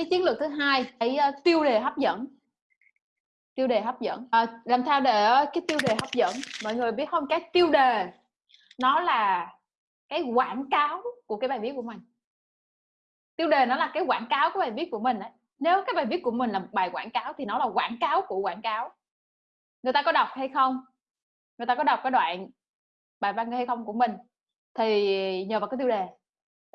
cái chiến lược thứ hai cái uh, ờ, tiêu đề hấp dẫn. Tiêu đề hấp dẫn. À, làm sao để ờ, cái tiêu đề hấp dẫn? Mọi người biết không? Cái tiêu đề nó là cái quảng cáo của cái bài viết của mình. Tiêu đề nó là cái quảng cáo của bài viết của mình ấy. nếu cái bài viết của mình là bài quảng cáo thì nó là quảng cáo của quảng cáo. Người ta có đọc hay không? Người ta có đọc cái đoạn bài văn hay không của mình? Thì nhờ vào cái tiêu đề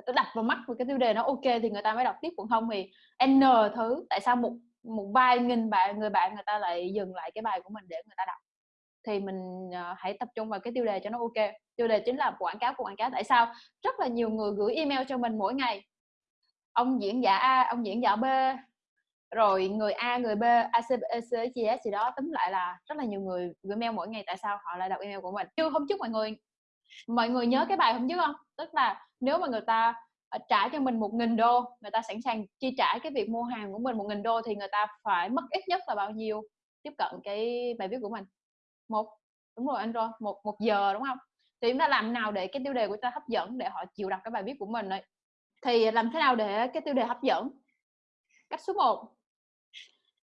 tôi đặt vào mắt với cái tiêu đề nó ok thì người ta mới đọc tiếp còn không thì n thứ tại sao một một vài nghìn bạn người bạn người ta lại dừng lại cái bài của mình để người ta đọc? Thì mình uh, hãy tập trung vào cái tiêu đề cho nó ok. Tiêu đề chính là quảng cáo của quảng cáo. Tại sao? Rất là nhiều người gửi email cho mình mỗi ngày. Ông diễn giả a ông diễn giả b rồi người a người b acbc e, gì đó. Tính lại là rất là nhiều người gửi mail mỗi ngày tại sao họ lại đọc email của mình. Chưa hôm trước mọi người mọi người nhớ cái bài hôm trước không? Tức là nếu mà người ta à, trả cho mình một nghìn đô, người ta sẵn sàng chi trả cái việc mua hàng của mình một nghìn đô thì người ta phải mất ít nhất là bao nhiêu? Tiếp cận cái bài viết của mình. Một, đúng rồi anh rồi một một giờ đúng không? Thì chúng ta làm nào để cái tiêu đề của ta hấp dẫn để họ chịu đọc cái bài viết của mình ấy? Thì làm thế nào để cái tiêu đề hấp dẫn? Cách số 1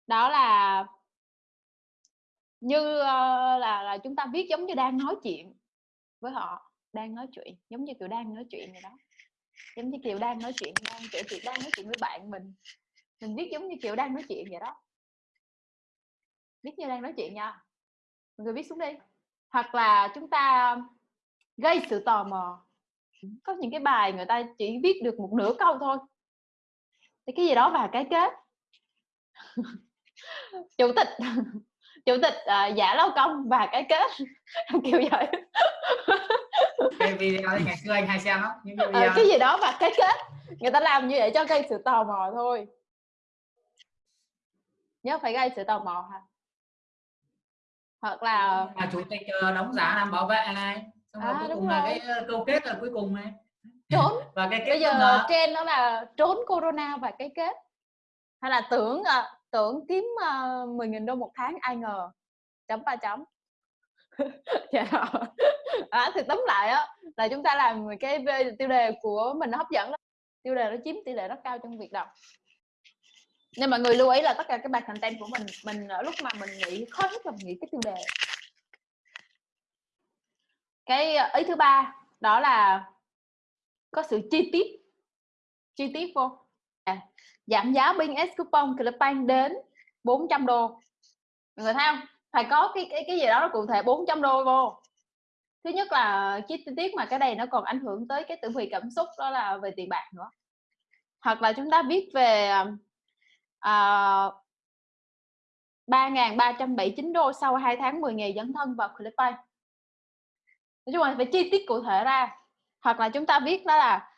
đó là như ờ, là là chúng ta viết giống như đang nói chuyện với họ, đang nói chuyện, giống như kiểu đang nói chuyện vậy đó. Giống như kiểu đang nói chuyện, đang kể chuyện đang nói chuyện với bạn mình. Mình viết giống như kiểu đang nói chuyện vậy đó. Viết như đang nói chuyện nha. Mọi người viết xuống đi. Hoặc là chúng ta gây sự tò mò. Có những cái bài người ta chỉ viết được một nửa câu thôi. Thì cái gì đó và cái kết. Chủ tịch. chủ tịch uh, giả lao công và cái kết. Kiểu vậy. Cái video thì ngày xưa anh hay xem đó những cái, video... uh, cái gì đó và cái kết. Người ta làm như vậy cho gây sự tò mò thôi. Nhớ phải gây sự tò mò ha hoặc là à, chủ tịch đóng giả làm bảo vệ này. Xong à, cuối cùng rồi. là cái câu kết là cuối cùng này. Trốn. Và cái kết bây giờ là... trên nó là trốn corona và cái kết. Hay là tưởng à, tưởng kiếm ờ, uh, 10.000 đô một tháng ai ngờ chấm ba chấm. Dạ. À, thì tóm lại á là chúng ta làm cái tiêu đề của mình nó hấp dẫn lắm. Tiêu đề nó chiếm tỷ lệ rất cao trong việc đọc. Nhưng mà người lưu ý là tất cả các bài content của mình mình ở lúc mà mình nghĩ khó nhất là mình nghĩ cái tiêu đề. Cái ờ, ý thứ ba đó là có sự chi tiết chi tiết vô. À, giảm giá binh S coupon Clipbank đến 400 đô. Mọi người thấy không? Phải có cái cái cái gì đó nó cụ thể 400 đô vô. Thứ nhất là chi tiết mà cái này nó còn ảnh hưởng tới cái tử vị cảm xúc đó là về tiền bạc nữa. Hoặc là chúng ta viết về à, uh, 3.379 đô sau 2 tháng 10 ngày dấn thân vào Clipbank nói chung là phải chi tiết cụ thể ra. Hoặc là chúng ta viết đó là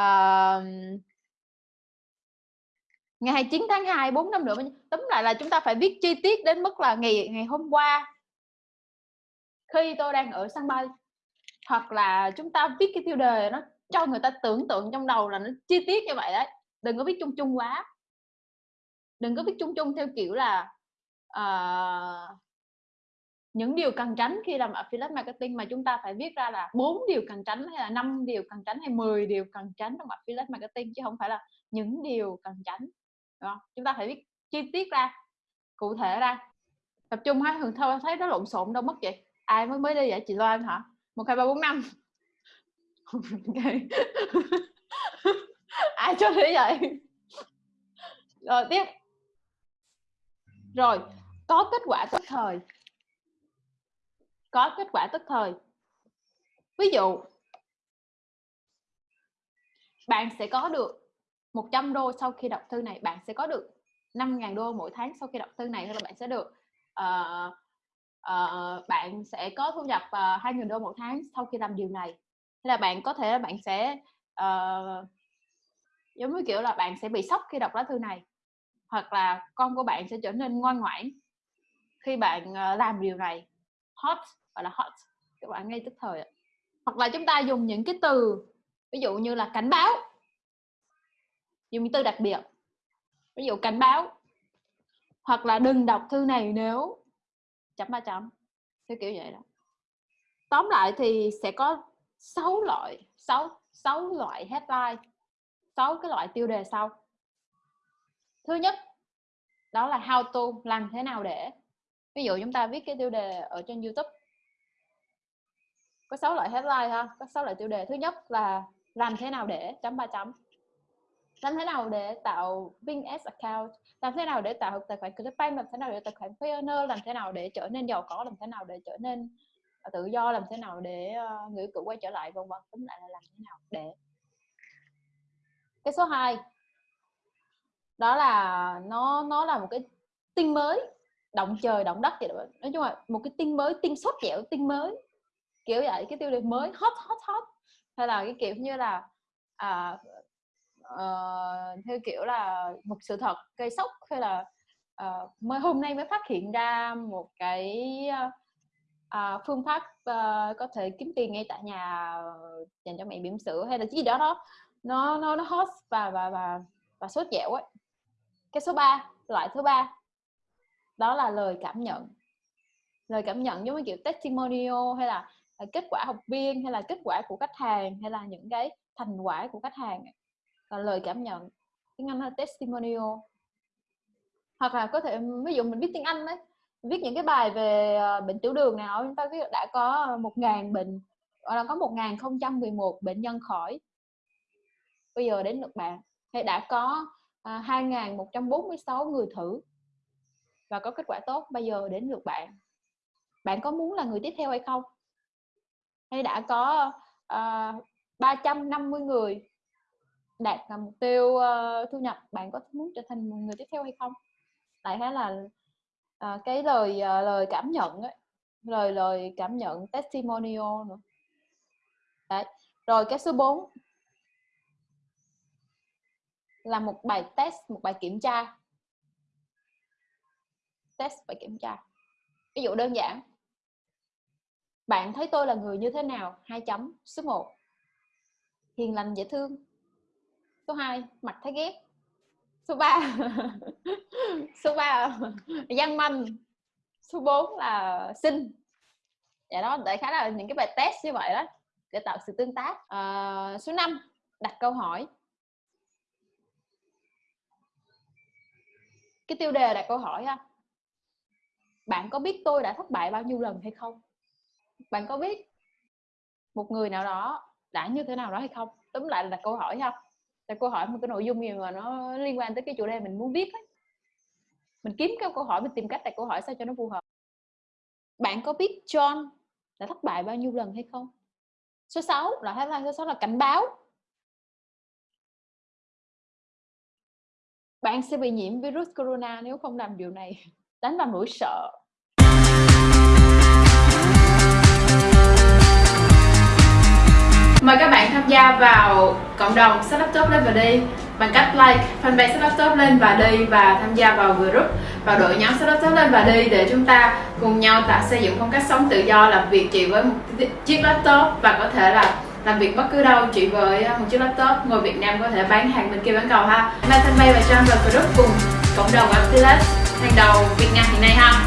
uh, ngày 29 tháng 2 4 năm nữa tóm lại là chúng ta phải viết chi tiết đến mức là ngày ngày hôm qua. Khi tôi đang ở sân bay hoặc là chúng ta viết cái tiêu đề nó cho người ta tưởng tượng trong đầu là nó chi tiết như vậy đấy. Đừng có viết chung chung quá. Đừng có viết chung chung theo kiểu là uh, những điều cần tránh khi làm affiliate marketing mà chúng ta phải viết ra là bốn điều cần tránh hay là năm điều cần tránh hay 10 điều cần tránh trong affiliate marketing chứ không phải là những điều cần tránh. Không? chúng ta phải viết chi tiết ra, cụ thể ra. Tập trung hai thường thôi, thấy nó lộn xộn đâu, mất vậy. Ai mới mới đi vậy? Chị Loan hả? Một, hai, ba, bốn, năm. Ai cho thế vậy? Rồi, tiếp. Rồi, có kết quả tức thời. Có kết quả tức thời. Ví dụ, bạn sẽ có được 100 đô sau khi đọc thư này bạn sẽ có được 5.000 đô mỗi tháng sau khi đọc thư này hay là bạn sẽ được uh, uh, bạn sẽ có thu nhập ờ, uh, 2.000 đô mỗi tháng sau khi làm điều này. Hay là bạn có thể bạn sẽ uh, giống như kiểu là bạn sẽ bị sốc khi đọc lá thư này hoặc là con của bạn sẽ trở nên ngoan ngoãn khi bạn uh, làm điều này. Hot gọi là hot các bạn ngay tức thời hoặc là chúng ta dùng những cái từ ví dụ như là cảnh báo dùng từ đặc biệt. Ví dụ cảnh báo. Hoặc là đừng đọc thư này nếu chấm ba chấm. Theo kiểu vậy đó. Tóm lại thì sẽ có 6 loại 6 6 loại headline 6 cái loại tiêu đề sau. Thứ nhất, đó là how to, làm thế nào để. Ví dụ chúng ta viết cái tiêu đề ở trên YouTube. Có 6 loại headline ha, có 6 loại tiêu đề. Thứ nhất là làm thế nào để chấm ba chấm làm thế nào để tạo Bing Ads account? Làm thế nào để tạo tài khoản ClickBank làm thế nào để tài khoản Payoneer? Làm thế nào để trở nên giàu có? Làm thế nào để trở nên à, tự do? Làm thế nào để uh, người cũ quay trở lại? Vân vân. Tóm lại là làm thế nào để cái số 2 đó là nó nó là một cái tin mới. Động trời động đất vậy đó. Nói chung là một cái tin mới tin sốt dẻo tin mới. Kiểu vậy cái tiêu đề mới hot hot hot. Hay là cái kiểu như là à, uh, theo kiểu là một sự thật gây sốc hay là uh, mới hôm nay mới phát hiện ra một cái uh, phương pháp uh, có thể kiếm tiền ngay tại nhà dành cho mẹ bỉm sữa hay là cái gì đó đó. Nó nó nó hot và và và và sốt dẻo ấy. Cái số 3 loại thứ ba. Đó là lời cảm nhận. Lời cảm nhận giống như kiểu testimonial hay là kết quả học viên hay là kết quả của khách hàng hay là những cái thành quả của khách hàng là lời cảm nhận. Tiếng Anh là testimonial? Hoặc là có thể, ví dụ mình viết tiếng Anh đấy viết những cái bài về ờ, bệnh tiểu đường nào, chúng ta viết đã có một ngàn bệnh hoặc là có một ngàn không trăm mười một bệnh nhân khỏi. Bây giờ đến lượt bạn, hay đã có à, hai ngàn một trăm bốn mươi sáu người thử. Và có kết quả tốt, bây giờ đến lượt bạn. Bạn có muốn là người tiếp theo hay không? Hay đã có ờ, ba trăm năm mươi người đạt mục tiêu uh, thu nhập bạn có muốn trở thành một người tiếp theo hay không? Lại thế là uh, cái lời uh, lời cảm nhận ấy lời lời cảm nhận testimonial nữa. Đấy. rồi cái số 4 là một bài test một bài kiểm tra. Test bài kiểm tra. Ví dụ đơn giản bạn thấy tôi là người như thế nào? Hai chấm số 1 hiền lành dễ thương số 2 mặt thấy ghét số 3 số 3 văn manh. Số 4 là sinh. Dạ đó đại khái là những cái bài test như vậy đó để tạo sự tương tác. À, số 5 đặt câu hỏi. Cái tiêu đề đặt câu hỏi ha bạn có biết tôi đã thất bại bao nhiêu lần hay không? Bạn có biết một người nào đó đã như thế nào đó hay không? Tóm lại là đặt câu hỏi ha là câu hỏi một cái nội dung gì mà nó liên quan tới cái chủ đề mình muốn viết ấy. mình kiếm cái câu hỏi, mình tìm cách đặt câu hỏi sao cho nó phù hợp. Bạn có biết John đã thất bại bao nhiêu lần hay không? Số 6 là headline số 6 là cảnh báo. Bạn sẽ bị nhiễm virus corona nếu không làm điều này. Đánh vào nỗi sợ. Mời các bạn tham gia vào cộng đồng Set Laptop lên và đi, bằng cách like fanpage Set Laptop lên và đi và tham gia vào group vào đội nhóm Set Laptop lên và đi để chúng ta cùng nhau tạo xây dựng phong cách sống tự do, làm việc chỉ với một chiếc laptop và có thể là làm việc bất cứ đâu, chỉ với à, một chiếc laptop, ngồi Việt Nam có thể bán hàng bên kia bán cầu ha. Mai fanpage và trang vào group cùng cộng đồng Affiliate hàng đầu Việt Nam hiện nay ha.